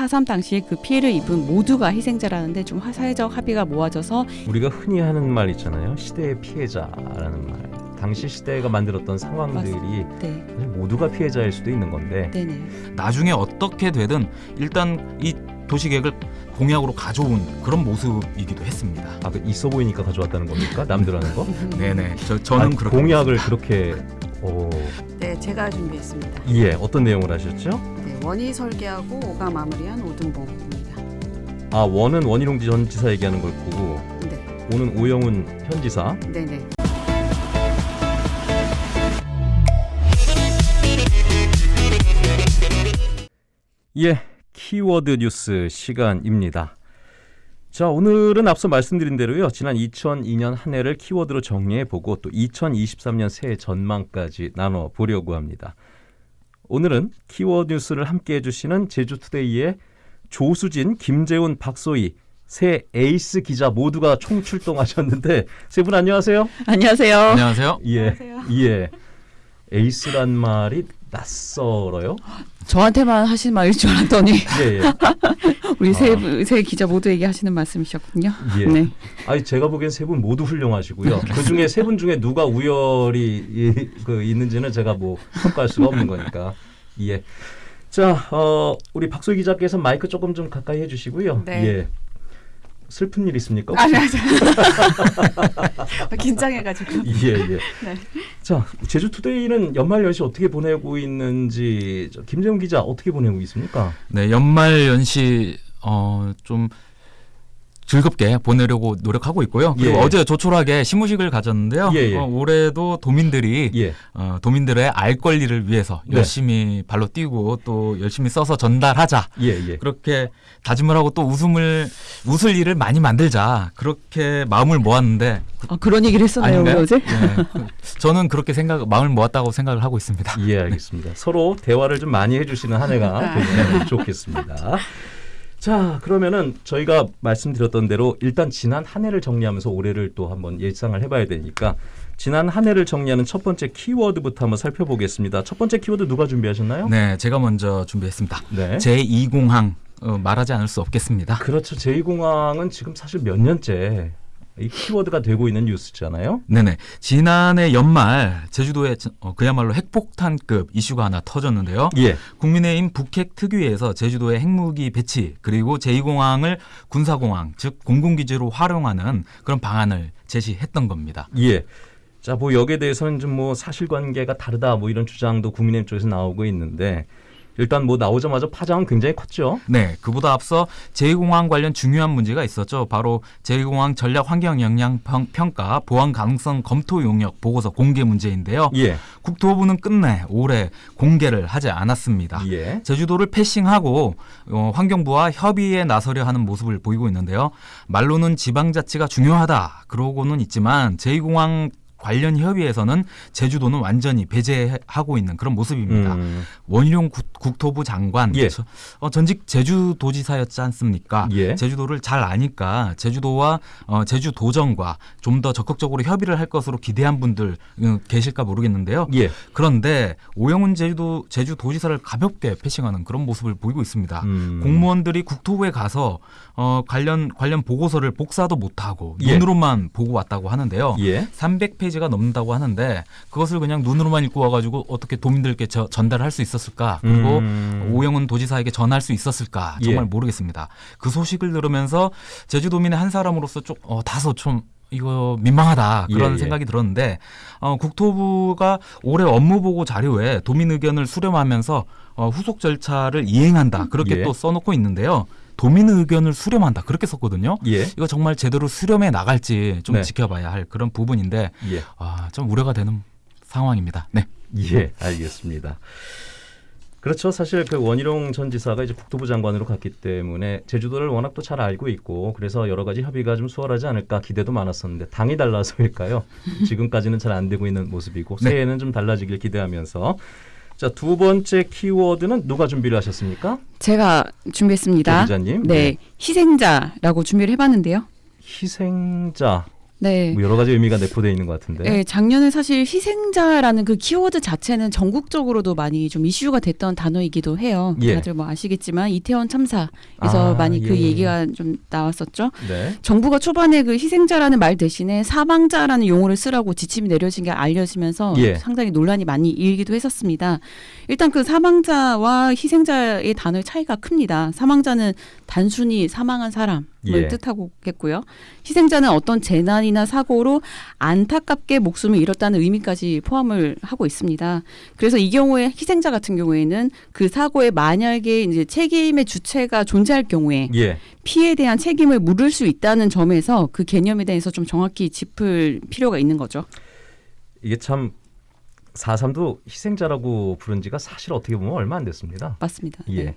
4.3 당시에 그 피해를 입은 모두가 희생자라는데 좀 화- 사회적 합의가 모아져서 우리가 흔히 하는 말 있잖아요. 시대의 피해자라는 말. 당시 시대가 만들었던 상황들이 네, 사실 모두가 피해자일 수도 있는 건데 네네. 나중에 어떻게 되든 일단 이 도시계획을 공약으로 가져온 그런 모습이기도 했습니다. 아, 그 있어 보이니까 가져왔다는 겁니까? 남들 하는 거? 네네. 저, 저는 아, 그렇게 공약을 그렇게 어, 네, 제가 준비했습니다. 예 어떤 내용을 하셨죠? 네, 원이 설계하고 오가 마무리한 오등봉입니다. 아 원은 원희룡 전 지사 얘기하는 걸 보고 네, 오는 오영훈 현 지사 네, 네. 예 키워드 뉴스 시간입니다. 자 오늘은 앞서 말씀드린 대로요 지난 2002년 한 해를 키워드로 정리해 보고 또 2023년 새해 전망까지 나눠 보려고 합니다. 오늘은 키워드 뉴스를 함께 해 주시는 제주투데이의 조수진, 김재훈, 박소희 새 에이스 기자 모두가 총출동하셨는데 세 분 안녕하세요. 안녕하세요. 안녕하세요. 예, 예. 에이스란 말이 낯설어요? 저한테만 하신 말일 줄 알았더니 예, 예. 우리 아. 세, 분- 세 기자 모두에게 하시는 말씀이셨군요. 예. 네. 아니 제가 보기엔 세 분 모두 훌륭하시고요. 그 중에 세 분 중에 누가 우열이 이, 그 있는지는 제가 뭐 평가할 수가 없는 거니까. 예. 자, 어, 우리 박소 기자께서 마이크 조금 좀 가까이 해주시고요. 네. 예. 슬픈 일 있습니까? 아니, 아니. 긴장해가지고. 예, 예. 네. 자, 제주 투데이는 연말 연시 어떻게 보내고 있는지 저 김재훈 기자 어떻게 보내고 있습니까? 네, 연말 연시 어, 좀 즐겁게 보내려고 노력하고 있고요. 그리고 예. 어제 조촐하게 시무식을 가졌는데요. 예, 예. 어, 올해도 도민들이 예. 어, 도민들의 알 권리를 위해서 네. 열심히 발로 뛰고 또 열심히 써서 전달하자. 예, 예. 그렇게 다짐을 하고 또 웃음을 웃을 일을 많이 만들자. 그렇게 마음을 모았는데 아, 그런 얘기를 했었나요? 어제? 네, 그- 저는 그렇게 생각 마음을 모았다고 생각을 하고 있습니다. 예, 알겠습니다. 서로 대화를 좀 많이 해주시는 한 해가 되면 좋겠습니다. 자, 그러면은 저희가 말씀드렸던 대로 일단 지난 한 해를 정리하면서 올해를 또 한번 예상을 해봐야 되니까 지난 한 해를 정리하는 첫 번째 키워드부터 한번 살펴보겠습니다. 첫 번째 키워드 누가 준비하셨나요? 네, 제가 먼저 준비했습니다. 네. 제2공항 어, 말하지 않을 수 없겠습니다. 그렇죠. 제2공항은 지금 사실 몇 년째 이 키워드가 되고 있는 뉴스잖아요. 네네. 지난해 연말 제주도에 어, 그야말로 핵폭탄급 이슈가 하나 터졌는데요. 예. 국민의힘 북핵 특위에서 제주도의 핵무기 배치 그리고 제2공항을 군사공항 즉 공군기지로 활용하는 그런 방안을 제시했던 겁니다. 예. 자, 뭐 여기에 대해서는 좀 뭐 사실관계가 다르다 뭐 이런 주장도 국민의힘 쪽에서 나오고 있는데 일단 뭐 나오자마자 파장은 굉장히 컸죠. 네, 그보다 앞서 제2공항 관련 중요한 문제가 있었죠. 바로 제2공항 전략 환경 영향 평- 평가 보안 가능성 검토 용역 보고서 공개 문제인데요. 예. 국토부는 끝내 올해 공개를 하지 않았습니다. 예. 제주도를 패싱하고 어, 환경부와 협의에 나서려 하는 모습을 보이고 있는데요. 말로는 지방자치가 중요하다 그러고는 있지만 제2공항 관련 협의에서는 제주도는 완전히 배제하고 있는 그런 모습입니다. 음, 원희룡 국- 국토부 장관 예. 저- 어, 전직 제주도지사였지 않습니까? 예. 제주도를 잘 아니까 제주도와 어, 제주도정과 좀 더 적극적으로 협의를 할 것으로 기대한 분들 음, 계실까 모르겠는데요. 예. 그런데 오영훈 제주도 제주도지사를 가볍게 패싱하는 그런 모습을 보이고 있습니다. 음. 공무원들이 국토부에 가서 어, 관련 관련 보고서를 복사도 못하고 예. 눈으로만 보고 왔다고 하는데요. 예. 300페이지 가 넘는다고 하는데 그것을 그냥 눈으로만 읽고 와가지고 어떻게 도민들께 저- 전달할 수 있었을까 그리고 음. 오영훈 도지사에게 전할 수 있었을까 정말 예. 모르겠습니다. 그 소식을 들으면서 제주도민의 한 사람으로서 좀 어, 다소 좀 이거 민망하다 그런 예, 예. 생각이 들었는데 어, 국토부가 올해 업무보고 자료에 도민 의견을 수렴하면서 어, 후속 절차를 이행한다 그렇게 예. 또 써놓고 있는데요. 도민 의견을 수렴한다 그렇게 썼거든요. 예. 이거 정말 제대로 수렴해 나갈지 좀 네. 지켜봐야 할 그런 부분인데 예. 아, 좀 우려가 되는 상황입니다. 네. 예. 알겠습니다. 그렇죠. 사실 그 원희룡 전 지사가 이제 국토부 장관으로 갔기 때문에 제주도를 워낙 또 잘 알고 있고 그래서 여러 가지 협의가 좀 수월하지 않을까 기대도 많았었는데 당이 달라서일까요? 지금까지는 잘 안 되고 있는 모습이고 네. 새해에는 좀 달라지길 기대하면서 자 두 번째 키워드는 누가 준비를 하셨습니까? 제가 준비했습니다. 조 기자님. 네, 희생자라고 준비를 해봤는데요. 희생자. 네. 뭐 여러 가지 의미가 내포되어 있는 것 같은데. 네, 작년에 사실 희생자라는 그 키워드 자체는 전국적으로도 많이 좀 이슈가 됐던 단어이기도 해요. 예. 다들 뭐 아시겠지만 이태원 참사에서 아, 많이 그 예. 얘기가 좀 나왔었죠. 네. 정부가 초반에 그 희생자라는 말 대신에 사망자라는 용어를 쓰라고 지침이 내려진 게 알려지면서 예. 상당히 논란이 많이 일기도 했었습니다. 일단 그 사망자와 희생자의 단어의 차이가 큽니다. 사망자는 단순히 사망한 사람을 예. 뜻하고겠고요. 희생자는 어떤 재난이나 사고로 안타깝게 목숨을 잃었다는 의미까지 포함을 하고 있습니다. 그래서 이 경우에 희생자 같은 경우에는 그 사고에 만약에 이제 책임의 주체가 존재할 경우에 예. 피해에 대한 책임을 물을 수 있다는 점에서 그 개념에 대해서 좀 정확히 짚을 필요가 있는 거죠. 이게 참 4.3도 희생자라고 부른 지가 사실 어떻게 보면 얼마 안 됐습니다. 맞습니다. 예. 네.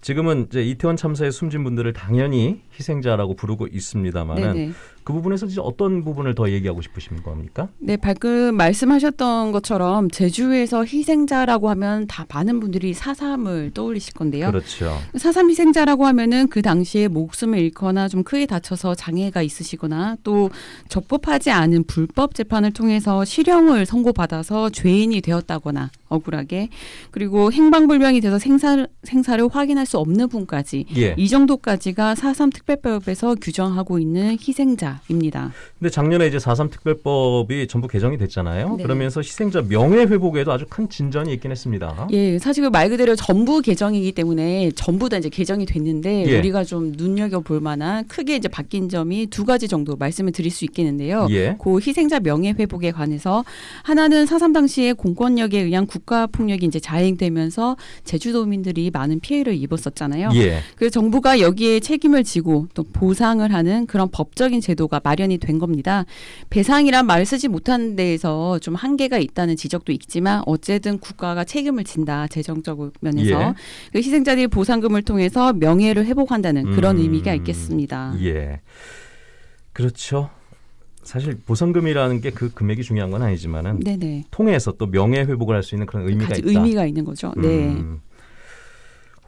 지금은 이제 이태원 참사에 숨진 분들을 당연히 희생자라고 부르고 있습니다만은. 그 부분에서 이제 어떤 부분을 더 얘기하고 싶으신 겁니까? 네, 방금 말씀하셨던 것처럼 제주에서 희생자라고 하면 다 많은 분들이 사삼을 떠올리실 건데요. 그렇죠. 사삼 희생자라고 하면은 그 당시에 목숨을 잃거나 좀 크게 다쳐서 장애가 있으시거나 또 적법하지 않은 불법 재판을 통해서 실형을 선고받아서 죄인이 되었다거나 억울하게 그리고 행방불명이 돼서 생사, 생사를 확인할 수 없는 분까지 예. 이 정도까지가 사삼 특별법에서 규정하고 있는 희생자 입니다. 근데 작년에 이제 4.3 특별법이 전부 개정이 됐잖아요. 네. 그러면서 희생자 명예 회복에도 아주 큰 진전이 있긴 했습니다. 예, 사실 그말 그대로 전부 개정이기 때문에 전부 다 이제 개정이 됐는데 예. 우리가 좀 눈여겨 볼 만한 크게 이제 바뀐 점이 두 가지 정도 말씀을 드릴 수 있겠는데요. 예. 그 희생자 명예 회복에 관해서 하나는 사삼 당시에 공권력에 의한 국가 폭력이 이제 자행되면서 제주도민들이 많은 피해를 입었었잖아요. 예. 그래서 정부가 여기에 책임을 지고 또 보상을 하는 그런 법적인 제도 가 마련이 된 겁니다. 배상이란 말을 쓰지 못하는 데에서 좀 한계가 있다는 지적도 있지만 어쨌든 국가가 책임을 진다 재정적 면에서 예. 그 희생자들이 보상금을 통해서 명예를 회복한다는 그런 음, 의미가 있겠습니다. 예. 그렇죠. 사실 보상금이라는 게 그 금액이 중요한 건 아니지만은 네네. 통해서 또 명예 회복을 할 수 있는 그런 의미가 있다. 의미가 있는 거죠. 네. 음.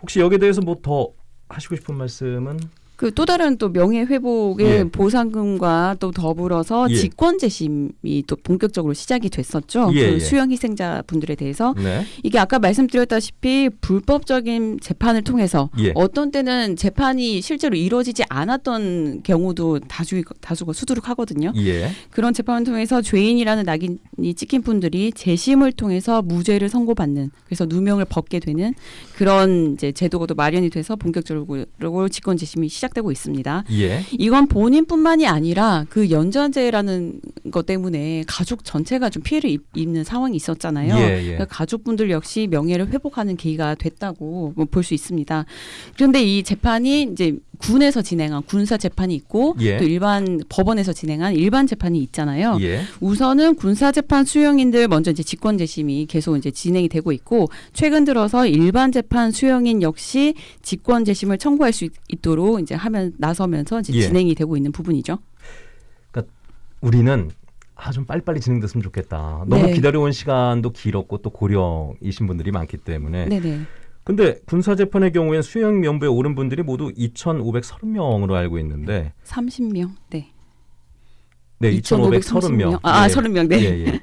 혹시 여기에 대해서 뭐 더 하시고 싶은 말씀은 그 또 다른 또 명예 회복의 예. 보상금과 또 더불어서 예. 직권 재심이 또 본격적으로 시작이 됐었죠. 예, 그 예. 수형 희생자 분들에 대해서 네. 이게 아까 말씀드렸다시피 불법적인 재판을 통해서 예. 어떤 때는 재판이 실제로 이루어지지 않았던 경우도 다수 다수가 수두룩하거든요. 예. 그런 재판을 통해서 죄인이라는 낙인이 찍힌 분들이 재심을 통해서 무죄를 선고받는 그래서 누명을 벗게 되는 그런 이제 제도가 또 마련이 돼서 본격적으로 직권 재심이 시작 되고 있습니다. 예. 이건 본인뿐만이 아니라 그 연좌제라는 것 때문에 가족 전체가 좀 피해를 입, 입는 상황이 있었잖아요. 예, 예. 그러니까 가족분들 역시 명예를 회복하는 계기가 됐다고 뭐 볼수 있습니다. 그런데 이 재판이 이제 군에서 진행한 군사 재판이 있고 예. 또 일반 법원에서 진행한 일반 재판이 있잖아요. 예. 우선은 군사 재판 수용인들 먼저 이제 직권 재심이 계속 이제 진행이 되고 있고 최근 들어서 일반 재판 수용인 역시 직권 재심을 청구할 수 있, 있도록 이제 하면 나서면서 이제 예. 진행이 되고 있는 부분이죠. 우리는 아 좀 빨리빨리 진행됐으면 좋겠다. 너무 네. 기다려온 시간도 길었고 또 고령이신 분들이 많기 때문에. 네네. 근데 군사 재판의 경우엔 수형 명부에 오른 분들이 모두 2,530명으로 알고 있는데 30명. 네. 네, 2,530명. 아, 아 예. 30명. 네. 예, 예.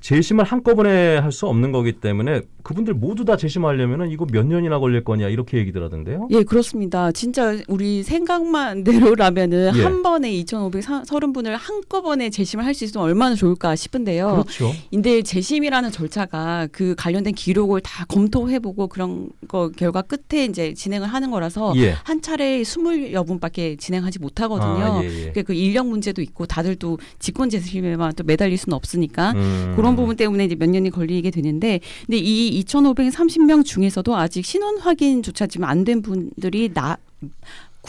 재심을 한꺼번에 할 수 없는 거기 때문에 그분들 모두 다 재심하려면은 이거 몇 년이나 걸릴 거냐 이렇게 얘기들 하던데요. 예, 그렇습니다. 진짜 우리 생각만 대로라면은 예. 한 번에 2,530분을 한꺼번에 재심을 할 수 있으면 얼마나 좋을까 싶은데요. 그렇죠. 근데 재심이라는 절차가 그 관련된 기록을 다 검토해보고 그런 거 결과 끝에 이제 진행을 하는 거라서 예. 한 차례 스물여 분밖에 진행하지 못하거든요. 아, 예, 예. 그, 그 인력 문제도 있고 다들 또 직권 재심에만 또 매달릴 수는 없으니까 음. 그런 부분 때문에 이제 몇 년이 걸리게 되는데 근데 이 2,530명 중에서도 아직 신원 확인조차 지금 안 된 분들이 나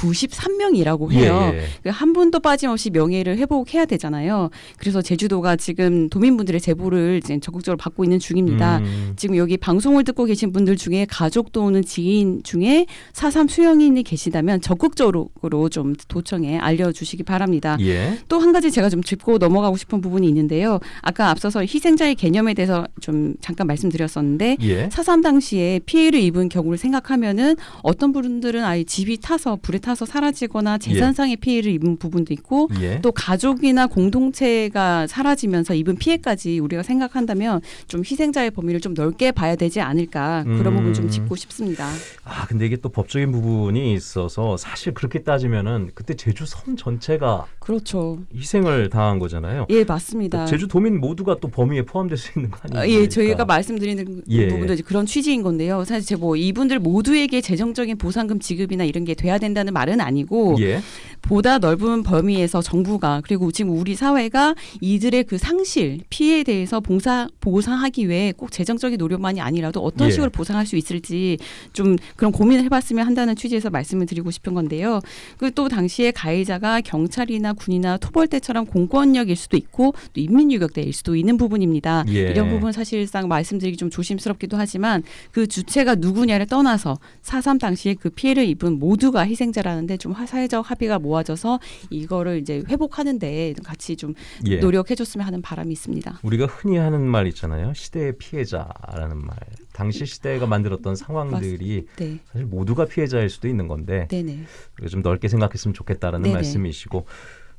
93명이라고 해요. 예, 예. 그한 분도 빠짐없이 명예를 회복해야 되잖아요. 그래서 제주도가 지금 도민분들의 제보를 이제 적극적으로 받고 있는 중입니다. 음. 지금 여기 방송을 듣고 계신 분들 중에 가족 또는 지인 중에 사삼 수용인이 계시다면 적극적으로 좀 도청에 알려주시기 바랍니다. 예. 또한 가지 제가 좀 짚고 넘어가고 싶은 부분이 있는데요. 아까 앞서서 희생자의 개념에 대해서 좀 잠깐 말씀드렸었는데 예. 사삼 당시에 피해를 입은 경우를 생각하면은 어떤 분들은 아예 집이 타서 불에 타서 사라지거나 재산상의 피해를 입은 부분도 있고 예. 또 가족이나 공동체가 사라지면서 입은 피해까지 우리가 생각한다면 좀 희생자의 범위를 좀 넓게 봐야 되지 않을까 그런 음. 부분 좀 짚고 싶습니다. 아 근데 이게 또 법적인 부분이 있어서 사실 그렇게 따지면은 그때 제주 섬 전체가 그렇죠. 희생을 당한 거잖아요. 예, 맞습니다. 제주 도민 모두가 또 범위에 포함될 수 있는 거 아, 아니에요? 예, 저희가 말씀드리는 예. 부분도 이제 그런 취지인 건데요. 사실 제뭐 이분들 모두에게 재정적인 보상금 지급이나 이런 게 돼야 된다는 말은 아니고 예. 보다 넓은 범위에서 정부가 그리고 지금 우리 사회가 이들의 그 상실 피해에 대해서 봉사 보상하기 위해 꼭 재정적인 노력만이 아니라도 어떤 예. 식으로 보상할 수 있을지 좀 그런 고민을 해봤으면 한다는 취지에서 말씀을 드리고 싶은 건데요. 그 또 당시에 가해자가 경찰이나 군이나 토벌대처럼 공권력일 수도 있고 또 인민유격대일 수도 있는 부분입니다. 예. 이런 부분 사실상 말씀드리기 좀 조심스럽기도 하지만 그 주체가 누구냐를 떠나서 4.3 당시에 그 피해를 입은 모두가 희생자 라는데 좀 화- 사회적 합의가 모아져서 이거를 이제 회복하는데 같이 좀 예. 노력해줬으면 하는 바람이 있습니다. 우리가 흔히 하는 말 있잖아요. 시대의 피해자라는 말. 당시 시대가 만들었던 상황들이 네, 사실 모두가 피해자일 수도 있는 건데 네네. 좀 넓게 생각했으면 좋겠다라는 네네. 말씀이시고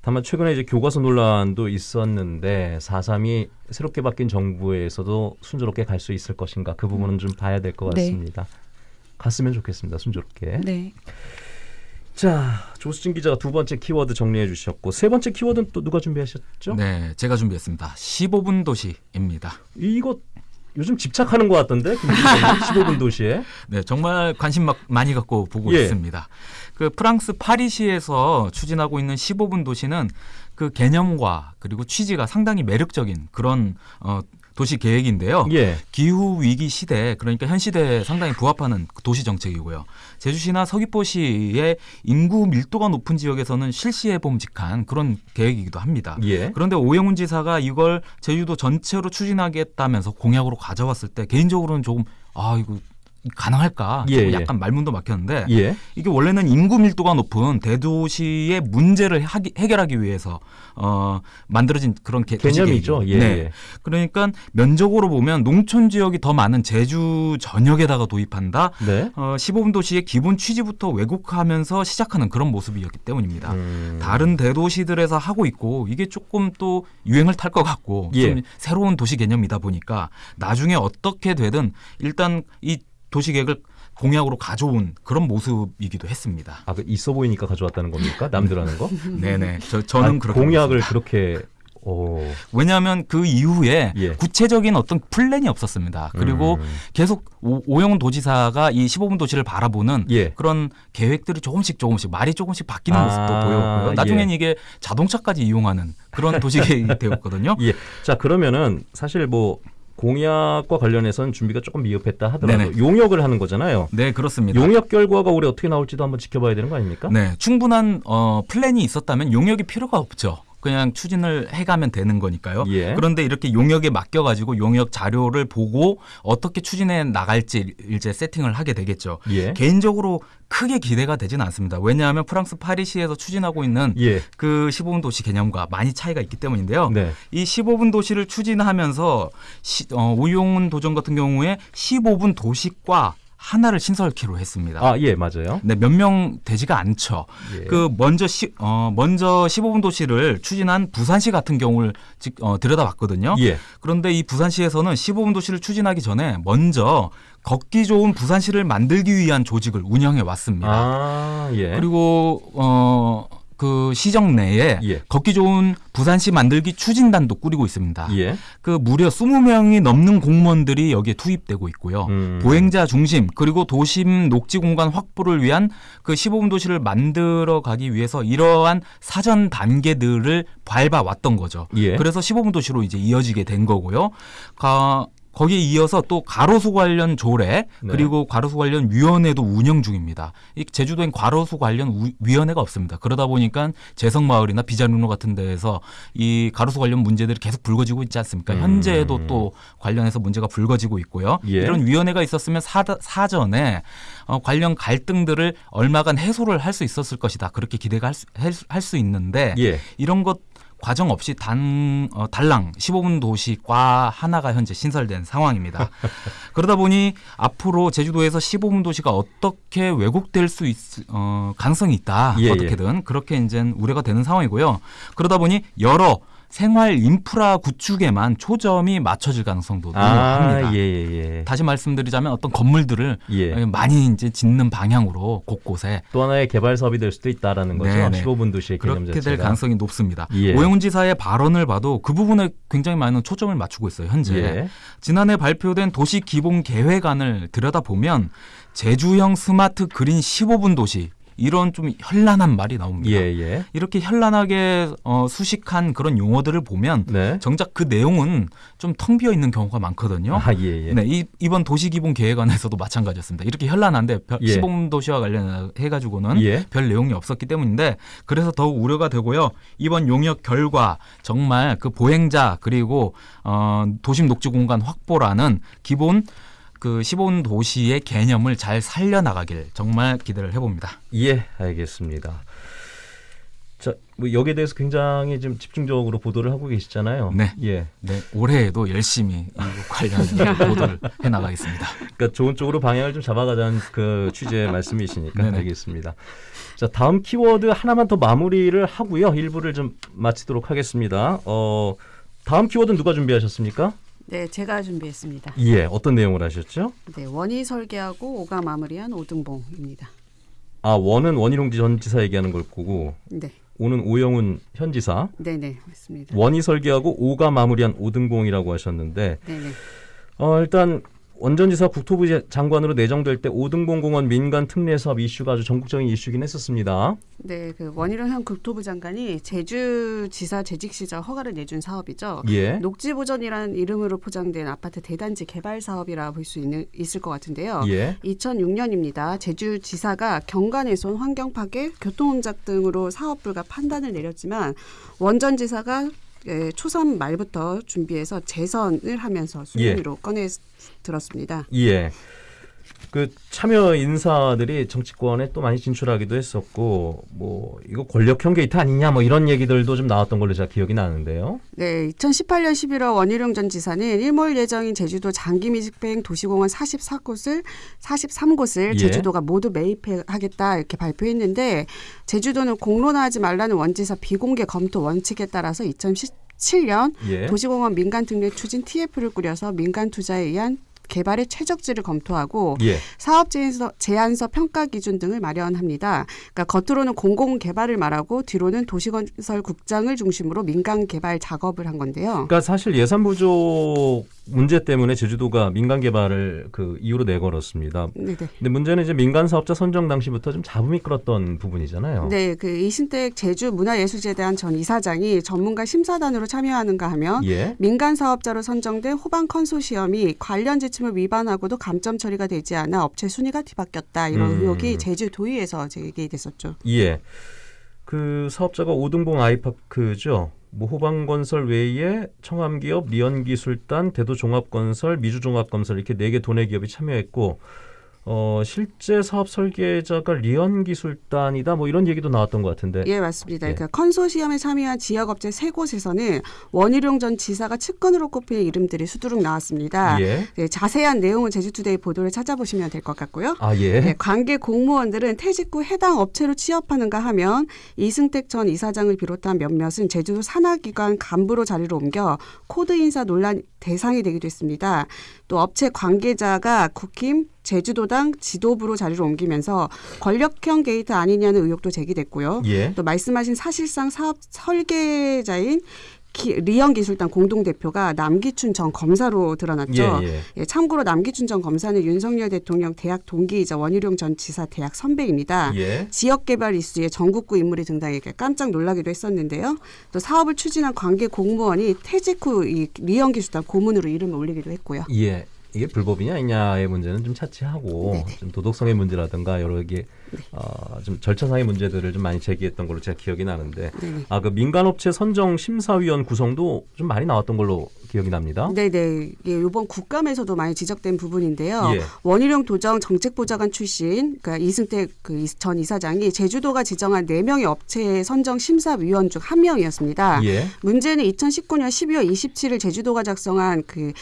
다만 최근에 이제 교과서 논란도 있었는데 4.3이 새롭게 바뀐 정부에서도 순조롭게 갈 수 있을 것인가 그 부분은 좀 봐야 될것 네. 같습니다. 갔으면 좋겠습니다. 순조롭게. 네. 자 조수진 기자가 두 번째 키워드 정리해 주셨고 세 번째 키워드는 또 누가 준비하셨죠? 네, 제가 준비했습니다. 15분 도시입니다. 이거 요즘 집착하는 것 같던데 김기자님, 15분 도시에 네, 정말 관심 막 많이 갖고 보고 예. 있습니다. 그 프랑스 파리시에서 추진하고 있는 15분 도시는 그 개념과 그리고 취지가 상당히 매력적인 그런 어, 도시 계획인데요. 예 기후 위기 시대 그러니까 현 시대에 상당히 부합하는 그 도시 정책이고요. 제주시나 서귀포시의 인구 밀도가 높은 지역에서는 실시해 봄직한 그런 계획이기도 합니다. 예. 그런데 오영훈 지사가 이걸 제주도 전체로 추진하겠다면서 공약으로 가져왔을 때 개인적으로는 조금 아 이거 가능할까 예, 예. 약간 말문도 막혔는데 예. 이게 원래는 인구 밀도가 높은 대도시의 문제를 하기- 해결하기 위해서 어, 만들어진 그런 개, 개념이죠. 예. 네. 예. 그러니까 면적으로 보면 농촌 지역이 더 많은 제주 전역에다가 도입한다. 네. 어, 15분 도시의 기본 취지부터 왜곡하면서 시작하는 그런 모습이었기 때문입니다. 음. 다른 대도시들에서 하고 있고 이게 조금 또 유행을 탈 것 같고 예. 좀 새로운 도시 개념이다 보니까 나중에 어떻게 되든 일단 이 도시 계획을 공약으로 가져온 그런 모습이기도 했습니다. 아, 그 있어 보이니까 가져왔다는 겁니까? 남들 하는 거? 네네. 저, 저는 아, 그렇게 공약을 보고 있습니다. 그렇게 오. 왜냐하면 그 이후에 예. 구체적인 어떤 플랜이 없었습니다. 그리고 음. 계속 오, 오영훈 도지사가 이 15분 도시를 바라보는 예. 그런 계획들이 조금씩 조금씩 말이 조금씩 바뀌는 아, 모습도 보였고요. 나중엔 예. 이게 자동차까지 이용하는 그런 도시 계획이 되었거든요. 예. 자, 그러면은 사실 뭐 공약과 관련해서는 준비가 조금 미흡했다 하더라도 네네. 용역을 하는 거잖아요. 네, 그렇습니다. 용역 결과가 올해 어떻게 나올지도 한번 지켜봐야 되는 거 아닙니까? 네, 충분한 어, 플랜이 있었다면 용역이 필요가 없죠. 그냥 추진을 해가면 되는 거니까요. 예. 그런데 이렇게 용역에 맡겨가지고 용역 자료를 보고 어떻게 추진해 나갈지 이제 세팅을 하게 되겠죠. 예. 개인적으로 크게 기대가 되지는 않습니다. 왜냐하면 프랑스 파리시에서 추진하고 있는 예. 그 15분 도시 개념과 많이 차이가 있기 때문인데요. 네. 이 15분 도시를 추진하면서 시, 어, 오용훈 도전 같은 경우에 15분 도시과 하나를 신설키로 했습니다. 아, 예, 맞아요. 네, 몇 명 되지가 않죠. 예. 그 먼저 시, 어, 먼저 15분 도시를 추진한 부산시 같은 경우를 직- 어, 들여다봤거든요. 예. 그런데 이 부산시에서는 15분 도시를 추진하기 전에 먼저 걷기 좋은 부산시를 만들기 위한 조직을 운영해 왔습니다. 아, 예. 그리고 어, 그 시정 내에 예. 걷기 좋은 부산시 만들기 추진단도 꾸리고 있습니다. 예. 그 무려 20명이 넘는 공무원들이 여기에 투입되고 있고요. 음. 보행자 중심 그리고 도심 녹지 공간 확보를 위한 그 15분 도시를 만들어 가기 위해서 이러한 사전 단계들을 밟아 왔던 거죠. 예. 그래서 15분 도시로 이제 이어지게 된 거고요. 가, 거기에 이어서 또 가로수 관련 조례 네. 그리고 가로수 관련 위원회도 운영 중입니다. 이 제주도엔 가로수 관련 우- 위원회가 없습니다. 그러다 보니까 재성마을이나 비자루로 같은 데에서 이 가로수 관련 문제들이 계속 불거지고 있지 않습니까? 음. 현재도 또 관련해서 문제가 불거지고 있고요. 예. 이런 위원회가 있었으면 사, 사전에 어, 관련 갈등들을 얼마간 해소를 할 수 있었을 것이다. 그렇게 기대가 할 수, 할 수- 할수 있는데 예. 이런 것 과정 없이 단 어, 달랑 15분 도시과 하나가 현재 신설된 상황입니다. 그러다 보니 앞으로 제주도에서 15분 도시가 어떻게 왜곡될 수 있, 어, 가능성이 있다. 예, 예. 어떻게든 그렇게 이제 우려가 되는 상황이고요. 그러다 보니 여러 생활 인프라 구축에만 초점이 맞춰질 가능성도 합니다. 아, 예, 예, 예. 다시 말씀드리자면 어떤 건물들을 예. 많이 이제 짓는 방향으로 곳곳에 또 하나의 개발 사업이 될 수도 있다라는 거죠. 네네. 15분 도시의 개념 그렇게 자체가. 될 가능성이 높습니다. 예. 오영훈 지사의 발언을 봐도 그 부분에 굉장히 많은 초점을 맞추고 있어요. 현재 예. 지난해 발표된 도시 기본 계획안을 들여다보면 제주형 스마트 그린 15분 도시 이런 좀 현란한 말이 나옵니다. 예, 예. 이렇게 현란하게 어, 수식한 그런 용어들을 보면 네. 정작 그 내용은 좀 텅 비어 있는 경우가 많거든요. 아, 예, 예. 네, 이, 이번 도시기본 계획안에서도 마찬가지였습니다. 이렇게 현란한데 별- 예. 시범 도시와 관련해 가지고는 예. 별 내용이 없었기 때문인데 그래서 더욱 우려가 되고요. 이번 용역 결과 정말 그 보행자 그리고 어, 도심 녹지 공간 확보라는 기본 그 15분 도시의 개념을 잘 살려나가길 정말 기대를 해봅니다. 예, 알겠습니다. 자, 뭐 여기에 대해서 굉장히 좀 집중적으로 보도를 하고 계시잖아요. 네. 예. 네, 올해에도 열심히 이 관련 보도를 해 나가겠습니다. 그러니까 좋은 쪽으로 방향을 좀 잡아가자는 그 취지의 말씀이시니까 네네. 알겠습니다. 자, 다음 키워드 하나만 더 마무리를 하고요. 일부를 좀 마치도록 하겠습니다. 어, 다음 키워드는 누가 준비하셨습니까? 네, 제가 준비했습니다. 예, 어떤 내용을 하셨죠? 네, 원이 설계하고 오가 마무리한 오등봉입니다. 아, 원은 원희룡 전 지사 얘기하는 걸 거고 네, 오는 오영훈 현 지사, 네, 네, 맞습니다. 원이 설계하고 오가 마무리한 오등봉이라고 하셨는데 네, 네. 어, 일단 원 전 지사 국토부 장관으로 내정될 때 오등봉 공원 민간 특례 사업 이슈가 아주 전국적인 이슈긴 했었습니다. 네, 그 원희룡 현 국토부 장관이 제주지사 재직 시절 허가를 내준 사업이죠. 예. 녹지보전이라는 이름으로 포장된 아파트 대단지 개발 사업이라 볼 수 있을 것 같은데요. 예. 2006년입니다. 제주지사가 경관훼손, 환경 파괴, 교통 혼잡 등으로 사업 불가 판단을 내렸지만 원 전 지사가 예, 초선 말부터 준비해서 재선을 하면서 수준으로 꺼내 들었습니다. 예. 그 참여 인사들이 정치권에 또 많이 진출하기도 했었고 뭐 이거 권력형 게이트 아니냐 뭐 이런 얘기들도 좀 나왔던 걸로 제가 기억이 나는데요. 네, 2018년 11월 원희룡 전 지사는 일몰 예정인 제주도 장기 미집행 도시공원 44곳을 43곳을 예. 제주도가 모두 매입하겠다 이렇게 발표했는데 제주도는 공론화하지 말라는 원지사 비공개 검토 원칙에 따라서 2017년 예. 도시공원 민간 특례 추진 TF를 꾸려서 민간 투자에 의한 개발의 최적지를 검토하고 예. 사업 제안서, 제안서 평가 기준 등을 마련합니다. 그러니까 겉으로는 공공 개발을 말하고 뒤로는 도시건설 국장을 중심으로 민간 개발 작업을 한 건데요. 그러니까 사실 예산 부족 문제 때문에 제주도가 민간 개발을 그 이유로 내걸었습니다. 네네. 근데 문제는 이제 민간 사업자 선정 당시부터 좀 잡음이 끌었던 부분이잖아요. 네, 그 이신택 제주 문화예술재단 전 이사장이 전문가 심사단으로 참여하는가 하면 예. 민간 사업자로 선정된 호반 컨소시엄이 관련 지침을 위반하고도 감점 처리가 되지 않아 업체 순위가 뒤바뀌었다 이런 음. 의혹이 제주도의회에서 제기됐었죠. 예. 그 사업자가 오등봉 아이파크죠. 뭐 호방건설 외에 청암기업, 리언기술단, 대도종합건설, 미주종합건설 이렇게 네 개 도내 기업이 참여했고 어, 실제 사업 설계자가 리헌 기술단이다 뭐 이런 얘기도 나왔던 것 같은데. 예, 맞습니다. 예. 그러니까 컨소시엄에 참여한 지역 업체 세 곳에서는 원희룡 전 지사가 측근으로 꼽히는 이름들이 수두룩 나왔습니다. 예. 네, 자세한 내용은 제주투데이 보도를 찾아보시면 될 것 같고요. 아 예. 네, 관계 공무원들은 퇴직 후 해당 업체로 취업하는가 하면 이승택 전 이사장을 비롯한 몇몇은 제주도 산하기관 간부로 자리를 옮겨 코드 인사 논란 대상이 되기도 했습니다. 또 업체 관계자가 국힘 제주도당 지도부로 자리를 옮기면서 권력형 게이트 아니냐는 의혹도 제기됐고요. 예. 또 말씀하신 사실상 사업 설계자인 기, 리헌 기술단 공동 대표가 남기춘 전 검사로 드러났죠. 예, 예. 예, 참고로 남기춘 전 검사는 윤석열 대통령 대학 동기이자 원희룡 전 지사 대학 선배입니다. 예. 지역 개발 이슈에 전국구 인물이 등장해 깜짝 놀라기도 했었는데요. 또 사업을 추진한 관계 공무원이 퇴직 후 이 리헌 기술단 고문으로 이름을 올리기도 했고요. 예. 이게 불법이냐 아니냐의 문제는 좀 차치하고 네네. 좀 도덕성의 문제라든가 여러 개 어, 좀 절차상의 문제들을 좀 많이 제기했던 걸로 제가 기억이 나는데. 아 그 민간업체 선정 심사위원 구성도 좀 많이 나왔던 걸로 기억이 납니다. 네네. 예, 이번 국감에서도 많이 지적된 부분인데요. 예. 원희룡 도정 정책보좌관 출신, 그러니까 이승택 그전 이사장이 제주도가 지정한 네 명의 업체 선정 심사위원 중 한 명이었습니다. 예. 문제는 2019년 12월 27일 제주도가 작성한 그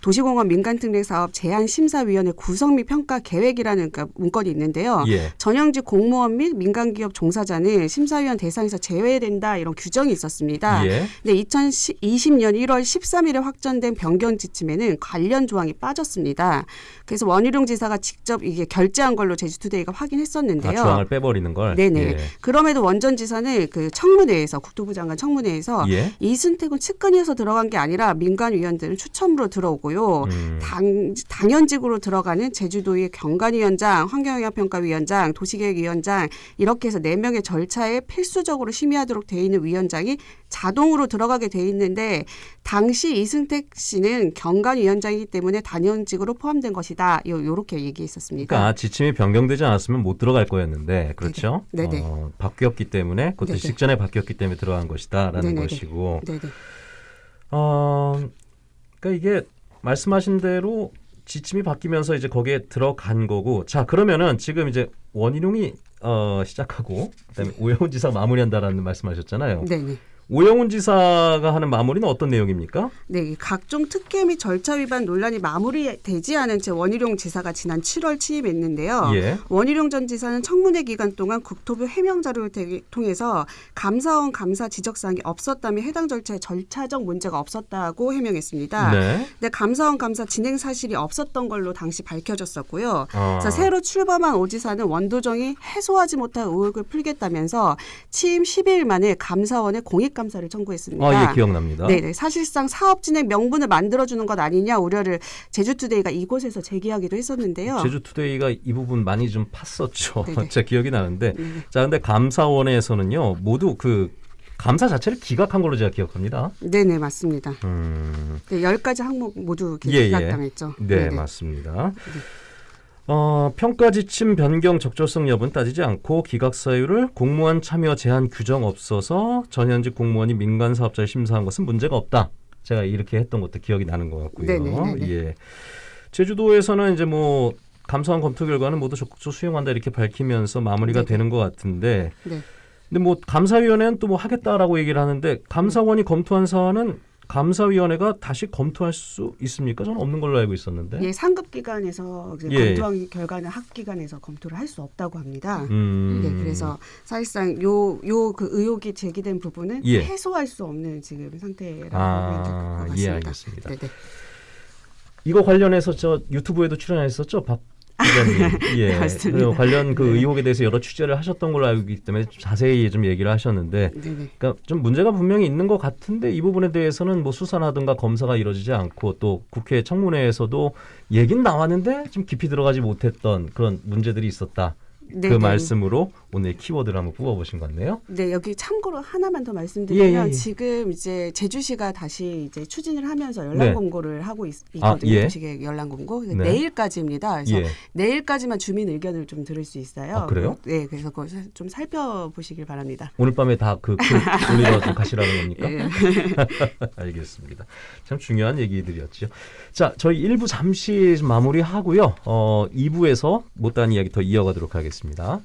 도시공원 민간특례 사업 제안심사위원회 구성 및 평가 계획이라는 그러니까 문건이 있는데요. 예. 전형직 공무원 및 민간기업 종사자는 심사위원 대상에서 제외된다 이런 규정이 있었습니다. 예. 근데 2020년 1월 13일에 확정된 변경 지침에는 관련 조항이 빠졌습니다. 그래서 원희룡 지사가 직접 이게 결재한 걸로 제주투데이가 아, 확인했었는데요. 조항을 빼버리는 걸. 네네. 예. 그럼에도 원전 지사는 그 청문회에서 국토부 장관 청문회에서 예. 이순택은 측근이어서 들어간 게 아니라 민간 위원들은 추첨으로 들어오고 요. 음. 당, 당연직으로 들어가는 제주도의 경관위원장, 환경영향평가위원장, 도시계획위원장 이렇게 해서 네 명의 절차에 필수적으로 심의하도록 돼 있는 위원장이 자동으로 들어가게 돼 있는데 당시 이승택 씨는 경관위원장이기 때문에 단연직으로 포함된 것이다. 요 요렇게 얘기했었습니다. 그러니까 지침이 변경되지 않았으면 못 들어갈 거였는데 그렇죠? 네네. 어, 바뀌었기 때문에 그것도 네네. 직전에 바뀌었기 때문에 들어간 것이다라는 네네네. 것이고 네네. 어, 그러니까 이게 말씀하신 대로 지침이 바뀌면서 이제 거기에 들어간 거고 자 그러면은 지금 이제 원희룡이 어, 시작하고 그다음에 오영훈 지사 가 마무리한다라는 말씀하셨잖아요. 네네. 오영훈 지사가 하는 마무리는 어떤 내용입니까? 네, 이 각종 특혜 및 절차 위반 논란이 마무리되지 않은 채 원희룡 지사가 지난 7월 취임했는데요. 예. 원희룡 전 지사는 청문회 기간 동안 국토부 해명 자료를 대- 통해서 감사원 감사 지적 사항이 없었다며 해당 절차에 절차적 문제가 없었다고 해명했습니다. 네. 근데 감사원 감사 진행 사실이 없었던 걸로 당시 밝혀졌었고요. 어. 자, 새로 출범한 오 지사는 원도정이 해소하지 못한 의혹을 풀겠다면서 취임 10일 만에 감사원에 공익 감사를 청구했습니다. 아, 예, 기억납니다. 네, 네. 사실상 사업 진행 명분을 만들어주는 것 아니냐 우려를 제주투데이가 이곳에서 제기하기도 했었는데요. 제주투데이가 이 부분 많이 좀 팠었죠. 네네. 제 기억이 나는데. 네. 자, 근데 감사원에서는요, 모두 그 감사 자체를 기각한 걸로 제가 기억합니다. 네, 네, 맞습니다. 음, 네, 10가지 항목 모두 예, 예. 기각당했죠. 네, 네네. 맞습니다. 어, 평가 지침 변경 적절성 여부는 따지지 않고 기각 사유를 공무원 참여 제한 규정 없어서 전현직 공무원이 민간 사업자를 심사한 것은 문제가 없다. 제가 이렇게 했던 것도 기억이 나는 것 같고요. 네네, 네네. 예. 제주도에서는 이제 뭐 감사원 검토 결과는 모두 적극 수용한다 이렇게 밝히면서 마무리가 네네. 되는 것 같은데 네. 근데 뭐 감사위원회는 또 뭐 하겠다라고 얘기를 하는데 감사원이 검토한 사안은 감사위원회가 다시 검토할 수 있습니까? 저는 없는 걸로 알고 있었는데. 예, 상급 기관에서 이제 예. 검토한 결과는 학 기관에서 검토를 할 수 없다고 합니다. 음. 네, 그래서 사실상 요 요 그 의혹이 제기된 부분은 예. 해소할 수 없는 지금 상태라고 아, 보면 될것 같습니다. 예, 알겠습니다. 네, 네. 이거 관련해서 저 유튜브에도 출연했었죠, 박 기자님. 예. 네, 맞습니다. 관련 그 네. 의혹에 대해서 여러 취재를 하셨던 걸로 알고 있기 때문에 좀 자세히 좀 얘기를 하셨는데, 네, 네. 그러니까 좀 문제가 분명히 있는 것 같은데 이 부분에 대해서는 뭐 수사라든가 검사가 이루어지지 않고 또 국회 청문회에서도 얘긴 나왔는데 좀 깊이 들어가지 못했던 그런 문제들이 있었다. 네, 그 네. 말씀으로 오늘 키워드를 한번 뽑아보신 것 같네요. 네, 여기 참고로 하나만 더 말씀드리면 예, 예, 예. 지금 이제 제주시가 다시 이제 추진을 하면서 연락 네. 공고를 하고 있, 아, 거든요 예. 연락 공고. 네. 내일까지입니다. 그래서 예. 내일까지만 주민 의견을 좀 들을 수 있어요. 아, 그래요? 네, 그래서 그걸 사- 좀 살펴보시길 바랍니다. 오늘 밤에 다그 올리러 좀 가시라는 겁니까? 예. 알겠습니다. 참 중요한 얘기들이었죠. 자, 저희 1부 잠시 좀 마무리하고요. 어, 2부에서 못다한 이야기 더 이어가도록 하겠습니다.